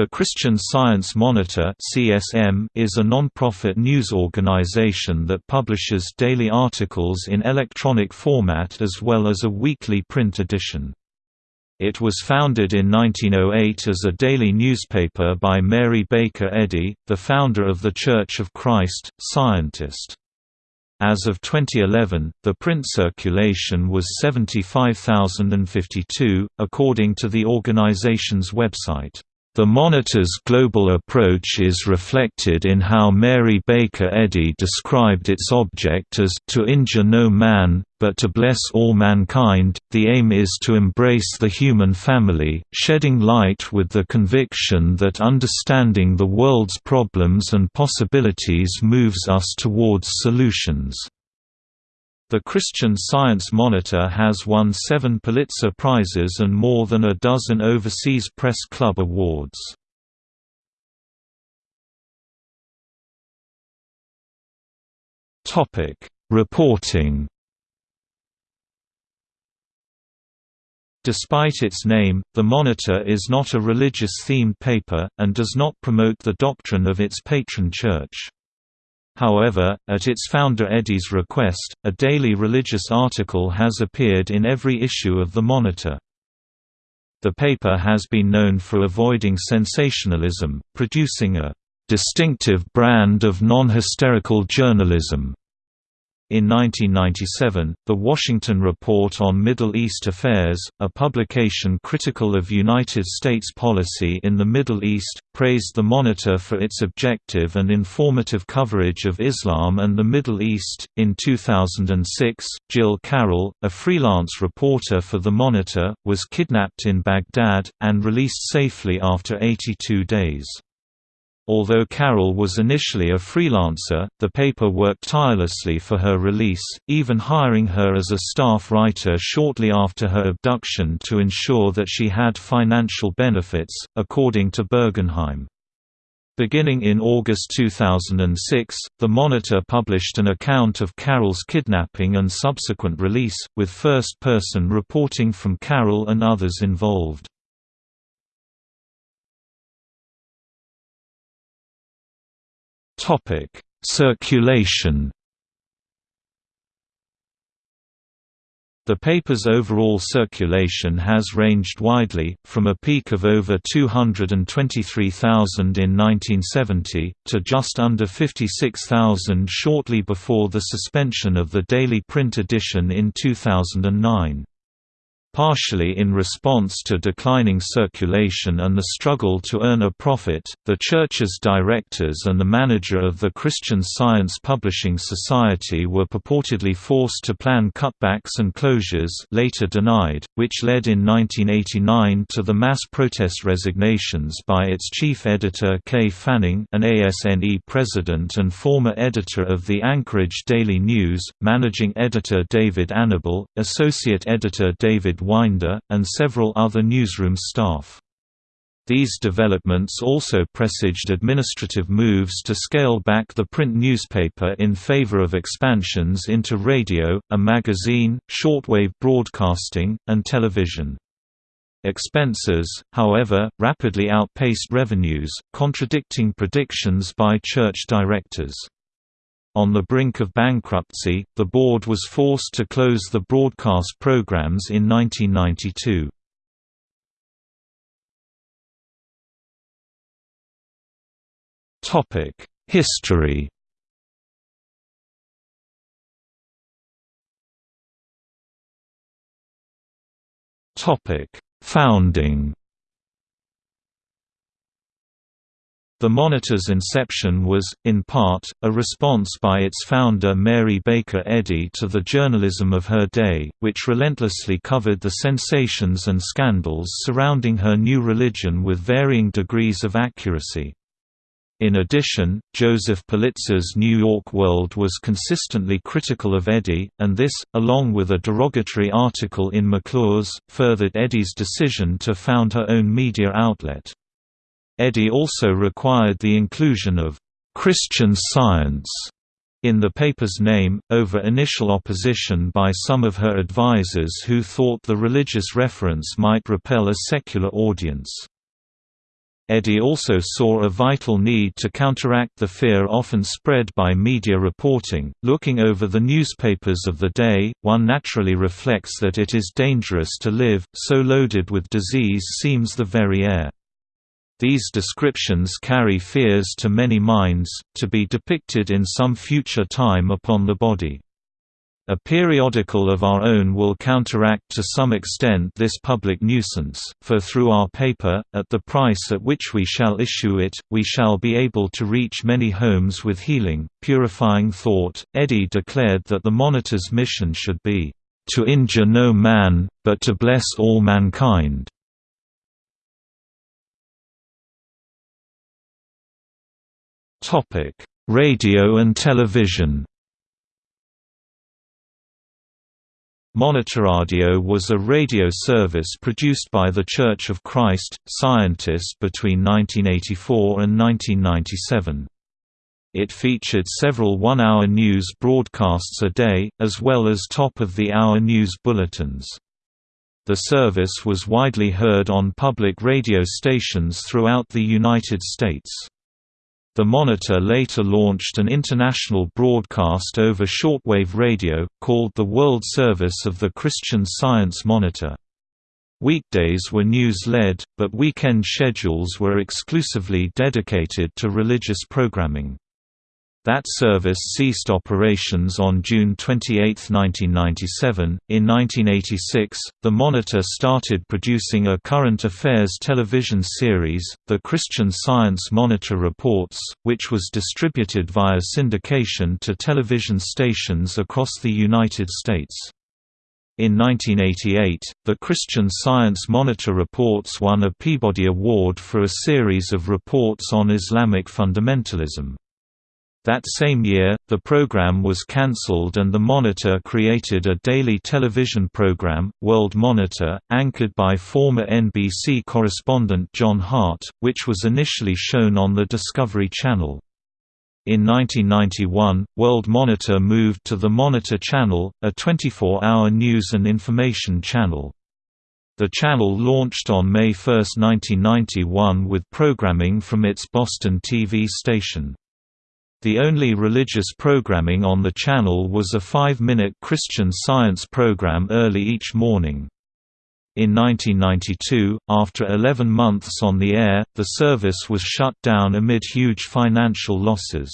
The Christian Science Monitor is a non-profit news organization that publishes daily articles in electronic format as well as a weekly print edition. It was founded in 1908 as a daily newspaper by Mary Baker Eddy, the founder of The Church of Christ, scientist. As of 2011, the print circulation was 75,052, according to the organization's website. The Monitor's global approach is reflected in how Mary Baker Eddy described its object as, to injure no man, but to bless all mankind. The aim is to embrace the human family, shedding light with the conviction that understanding the world's problems and possibilities moves us towards solutions. The Christian Science Monitor has won seven Pulitzer Prizes and more than a dozen overseas press club awards. Reporting Despite its name, the Monitor is not a religious-themed paper, and does not promote the doctrine of its patron church. However, at its founder Eddy's request, a daily religious article has appeared in every issue of the Monitor. The paper has been known for avoiding sensationalism, producing a distinctive brand of non-hysterical journalism in 1997, The Washington Report on Middle East Affairs, a publication critical of United States policy in the Middle East, praised the Monitor for its objective and informative coverage of Islam and the Middle East. In 2006, Jill Carroll, a freelance reporter for the Monitor, was kidnapped in Baghdad, and released safely after 82 days. Although Carroll was initially a freelancer, the paper worked tirelessly for her release, even hiring her as a staff writer shortly after her abduction to ensure that she had financial benefits, according to Bergenheim. Beginning in August 2006, The Monitor published an account of Carroll's kidnapping and subsequent release, with first-person reporting from Carroll and others involved. Topic: Circulation. The paper's overall circulation has ranged widely, from a peak of over 223,000 in 1970, to just under 56,000 shortly before the suspension of the daily print edition in 2009. Partially in response to declining circulation and the struggle to earn a profit, the Church's directors and the manager of the Christian Science Publishing Society were purportedly forced to plan cutbacks and closures later denied, which led in 1989 to the mass protest resignations by its chief editor Kay Fanning an ASNE president and former editor of the Anchorage Daily News, managing editor David Annable, associate editor David Winder, and several other newsroom staff. These developments also presaged administrative moves to scale back the print newspaper in favor of expansions into radio, a magazine, shortwave broadcasting, and television. Expenses, however, rapidly outpaced revenues, contradicting predictions by church directors. On the brink of bankruptcy, the board was forced to close the broadcast programs in 1992. History Founding The Monitor's inception was, in part, a response by its founder Mary Baker Eddy to the journalism of her day, which relentlessly covered the sensations and scandals surrounding her new religion with varying degrees of accuracy. In addition, Joseph Pulitzer's New York World was consistently critical of Eddy, and this, along with a derogatory article in McClure's, furthered Eddy's decision to found her own media outlet. Eddy also required the inclusion of Christian Science in the paper's name, over initial opposition by some of her advisers who thought the religious reference might repel a secular audience. Eddy also saw a vital need to counteract the fear often spread by media reporting. Looking over the newspapers of the day, one naturally reflects that it is dangerous to live, so loaded with disease seems the very air. These descriptions carry fears to many minds, to be depicted in some future time upon the body. A periodical of our own will counteract to some extent this public nuisance, for through our paper, at the price at which we shall issue it, we shall be able to reach many homes with healing, purifying thought. Eddy declared that the Monitor's mission should be, to injure no man, but to bless all mankind. Topic: Radio and television. Monitoradio was a radio service produced by The Church of Christ, Scientist between 1984 and 1997. It featured several one-hour news broadcasts a day, as well as top-of-the-hour news bulletins. The service was widely heard on public radio stations throughout the United States. The Monitor later launched an international broadcast over shortwave radio, called the World Service of the Christian Science Monitor. Weekdays were news-led, but weekend schedules were exclusively dedicated to religious programming. That service ceased operations on June 28, 1997. In 1986, the Monitor started producing a current affairs television series, The Christian Science Monitor Reports, which was distributed via syndication to television stations across the United States. In 1988, the Christian Science Monitor Reports won a Peabody Award for a series of reports on Islamic fundamentalism. That same year, the program was cancelled and the Monitor created a daily television program, World Monitor, anchored by former NBC correspondent John Hart, which was initially shown on the Discovery Channel. In 1991, World Monitor moved to the Monitor Channel, a 24-hour news and information channel. The channel launched on May 1, 1991 with programming from its Boston TV station. The only religious programming on the channel was a five-minute Christian Science program early each morning. In 1992, after 11 months on the air, the service was shut down amid huge financial losses.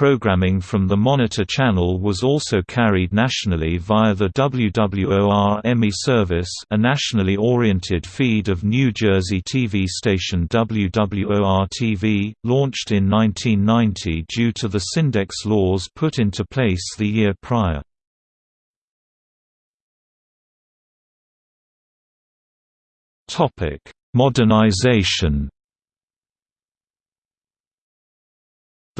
Programming from the Monitor channel was also carried nationally via the WWOR Emmy service a nationally oriented feed of New Jersey TV station WWOR-TV, launched in 1990 due to the Syndex laws put into place the year prior. Modernization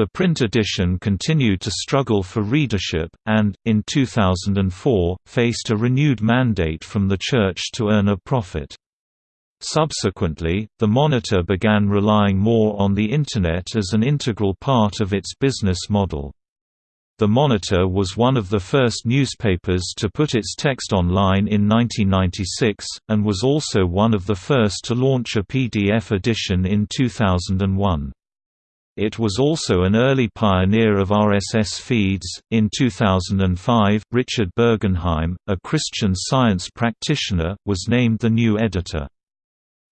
The print edition continued to struggle for readership, and, in 2004, faced a renewed mandate from the Church to earn a profit. Subsequently, the Monitor began relying more on the Internet as an integral part of its business model. The Monitor was one of the first newspapers to put its text online in 1996, and was also one of the first to launch a PDF edition in 2001. It was also an early pioneer of RSS feeds. In 2005, Richard Bergenheim, a Christian Science practitioner, was named the new editor.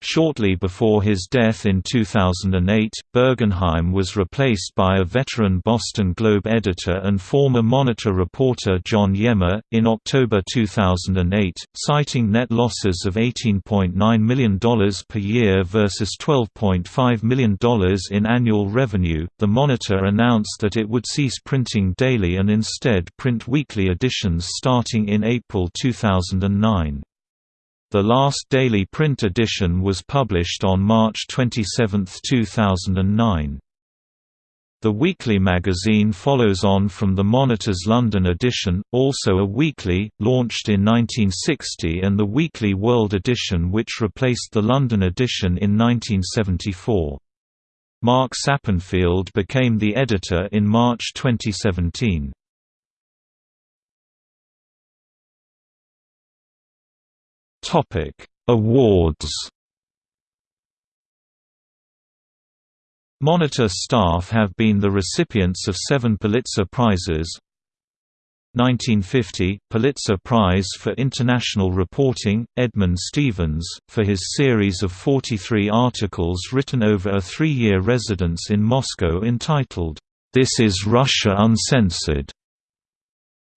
Shortly before his death in 2008, Bergenheim was replaced by a veteran Boston Globe editor and former Monitor reporter John Yemma. In October 2008, citing net losses of $18.9 million per year versus $12.5 million in annual revenue, the Monitor announced that it would cease printing daily and instead print weekly editions starting in April 2009. The last daily print edition was published on March 27, 2009. The weekly magazine follows on from the Monitor's London edition, also a weekly, launched in 1960 and the Weekly World edition which replaced the London edition in 1974. Mark Sappenfield became the editor in March 2017. Awards. Monitor staff have been the recipients of seven Pulitzer Prizes 1950 – Pulitzer Prize for International Reporting, Edmund Stevens, for his series of 43 articles written over a three-year residence in Moscow entitled, "'This is Russia Uncensored'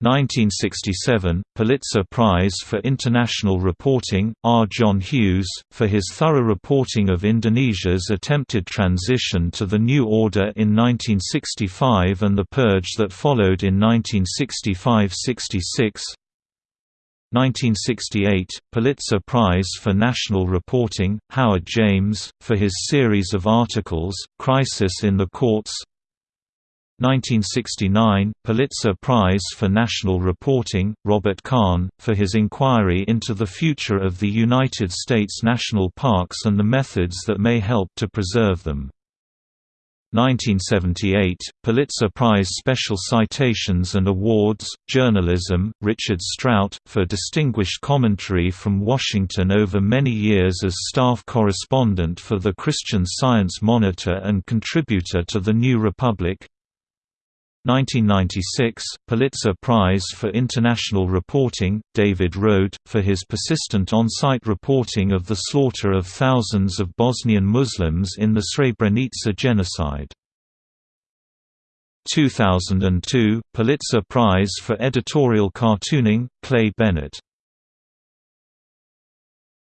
1967 – Pulitzer Prize for International Reporting, R. John Hughes, for his thorough reporting of Indonesia's attempted transition to the New Order in 1965 and the purge that followed in 1965–66 1968 – Pulitzer Prize for National Reporting, Howard James, for his series of articles, Crisis in the Courts 1969 – Pulitzer Prize for National Reporting, Robert Cahn, for his inquiry into the future of the United States national parks and the methods that may help to preserve them. 1978 – Pulitzer Prize Special Citations and Awards, Journalism, Richard Strout, for distinguished commentary from Washington over many years as staff correspondent for the Christian Science Monitor and contributor to The New Republic 1996 – Pulitzer Prize for International Reporting, David Rohde, for his persistent on-site reporting of the slaughter of thousands of Bosnian Muslims in the Srebrenica genocide. 2002 – Pulitzer Prize for Editorial Cartooning, Clay Bennett